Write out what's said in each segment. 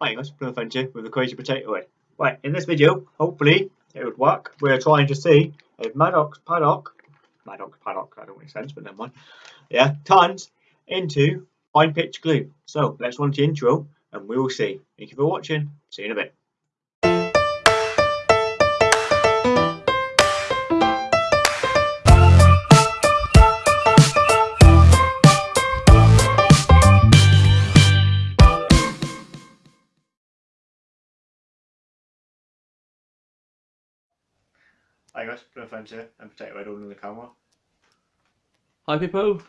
Hi guys, Plum Adventure with the Crazy Potato Head. Right, in this video, hopefully it would work. We're trying to see if Maddox Paddock, Maddox Paddock, that don't make sense, but never mind. Yeah, turns into pine pitch glue. So let's run the intro and we will see. Thank you for watching. See you in a bit. Hi guys, Plum Adventure and Potato Head holding the camera. Hi people.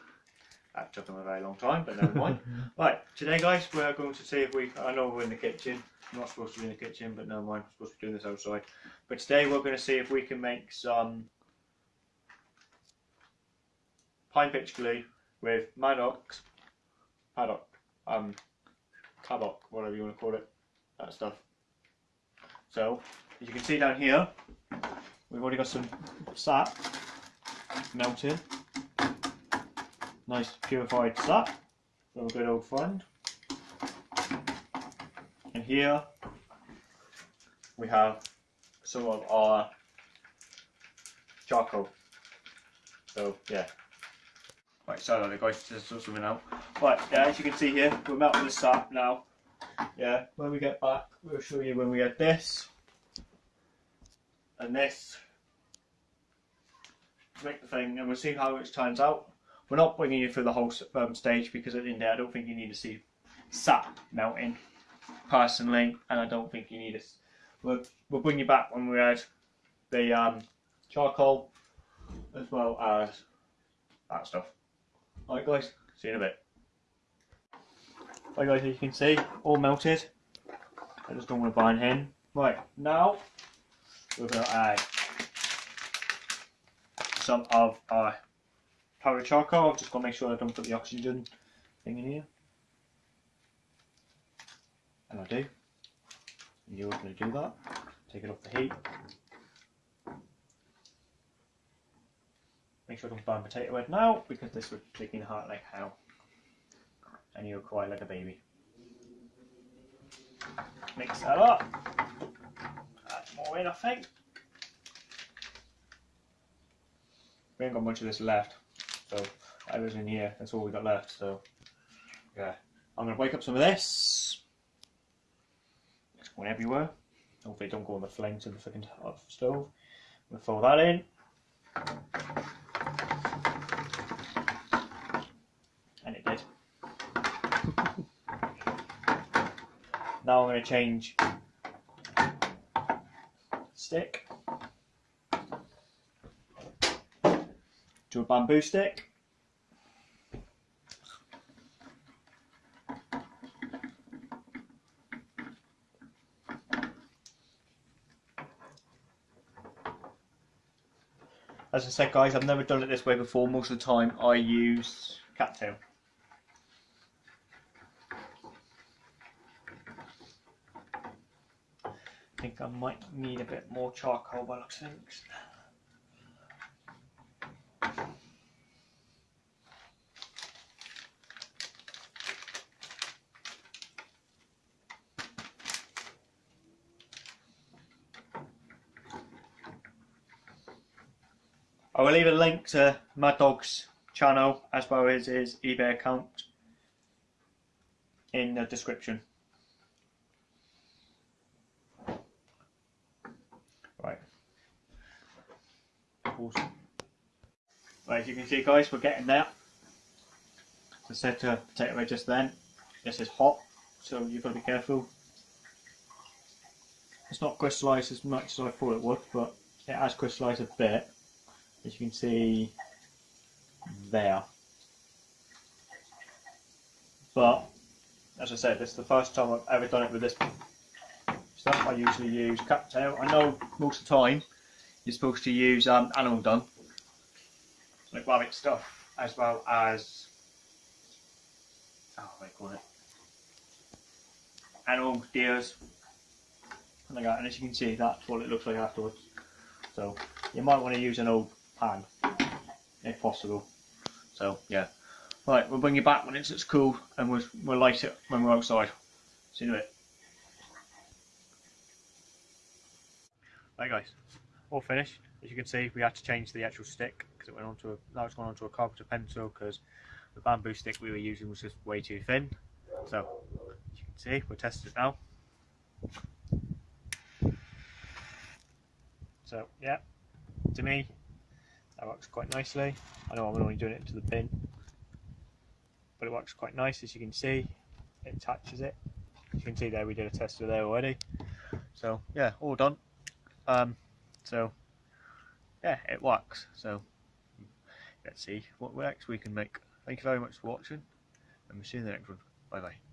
That took them a very long time, but never mind. right, today guys, we're going to see if we. I know we're in the kitchen. I'm not supposed to be in the kitchen, but never mind. I'm supposed to be doing this outside. But today we're going to see if we can make some pine pitch glue with Maddox, paddock, um, paddock, whatever you want to call it, that stuff. So, as you can see down here, we've already got some sap melting. nice purified sap from a good old friend. And here we have some of our charcoal. So yeah. Right, sorry guys, just sort something out. Right, yeah, as you can see here, we're melting the sap now. Yeah, when we get back, we'll show you when we get this and this to make the thing, and we'll see how it turns out. We're not bringing you through the whole um, stage because at the end, I don't think you need to see sap melting personally, and I don't think you need this. We'll, we'll bring you back when we add the um, charcoal as well as that stuff. Alright guys, see you in a bit. Right guys, as you can see, all melted. I just don't want to bind in. Right, now to add some of our powdered charcoal. I've just got to make sure I don't put the oxygen thing in here. And I do. And you're going to do that. Take it off the heat. Make sure I don't burn potato head now because this would take the heart like hell. And you'll cry like a baby. Mix that up. Add more in, I think. We ain't got much of this left. So I was in here, that's all we got left. So yeah, I'm gonna wake up some of this. It's going everywhere. Hopefully it don't go on the flames of the freaking uh, stove. I'm gonna throw that in. And it did. now I'm gonna change stick. to a bamboo stick. As I said guys, I've never done it this way before. Most of the time I use cattail. I think I might need a bit more charcoal by looks of things. I will leave a link to Mad Dog's channel as well as his eBay account in the description. Right. Awesome. Right, as you can see guys, we're getting there. I said to potato away just then, this is hot, so you've got to be careful. It's not crystallised as much as I thought it would, but it has crystallised a bit as you can see there. But as I said, this is the first time I've ever done it with this stuff. I usually use cattail. I know most of the time you're supposed to use um, animal dung, like rabbit stuff, as well as, oh, what do call it? Animal, deers, like that. And as you can see, that's what it looks like afterwards. So you might want to use an old pan, if possible. So yeah. Right, we'll bring you back when it's, it's cool and we'll, we'll light it when we're outside. See you in a bit. Bye guys all finished. As you can see, we had to change the actual stick because it went onto a now it's gone onto a carpenter pencil because the bamboo stick we were using was just way too thin. So as you can see, we're testing it now. So yeah, to me, that works quite nicely. I know I'm only doing it into the bin, but it works quite nice as you can see. It attaches it. As you can see there, we did a test there already. So yeah, all done. Um, so yeah, it works. So let's see what works we can make. Thank you very much for watching, and we'll see you in the next one. Bye bye.